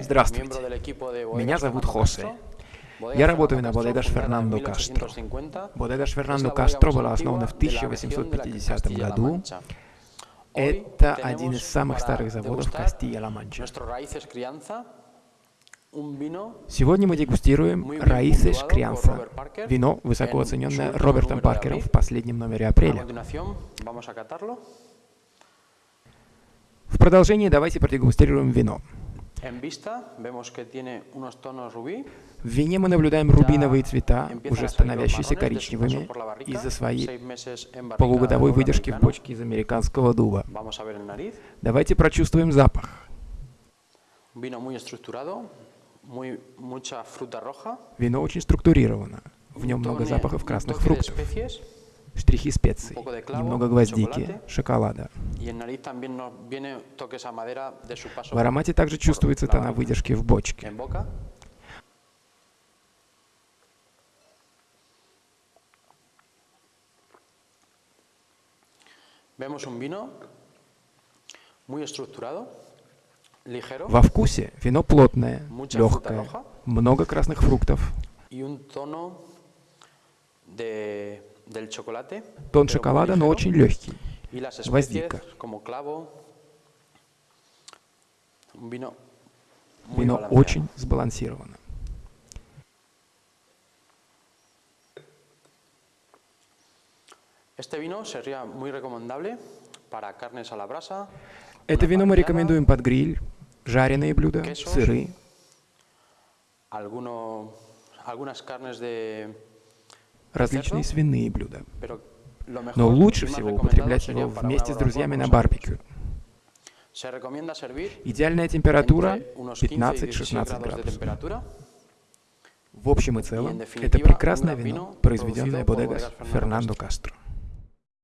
Здравствуйте. Меня зовут Хосе. Я работаю на Бодегаш Фернандо Кастро. Бодегаш Фернандо Кастро была основана в 1850 году. Это один из самых старых заводов Кастilla-Ла-Манча. Сегодня мы дегустируем Раисеш Крианса, вино, высоко оцененное Робертом Паркером в последнем номере апреля. В продолжении давайте продегустируем вино. В вине мы наблюдаем рубиновые цвета, уже становящиеся коричневыми из-за своей полугодовой выдержки в бочке из американского дуба. Давайте прочувствуем запах. Вино очень структурировано. В нем много запахов красных фруктов штрихи специй, немного гвоздики, шоколада. В аромате также чувствуется тона выдержки в бочке. Во вкусе вино плотное, легкое, много красных фруктов Тон шоколада, но очень легкий. Гвоздика. Вино очень сбалансировано. Это вино мы рекомендуем под гриль, жареные блюда, сыры, различные свиные блюда. Но лучше всего употреблять его вместе с друзьями на барбекю. Идеальная температура 15-16 градусов. В общем и целом, это прекрасное вино, произведенное Бодегас Фернандо Кастро.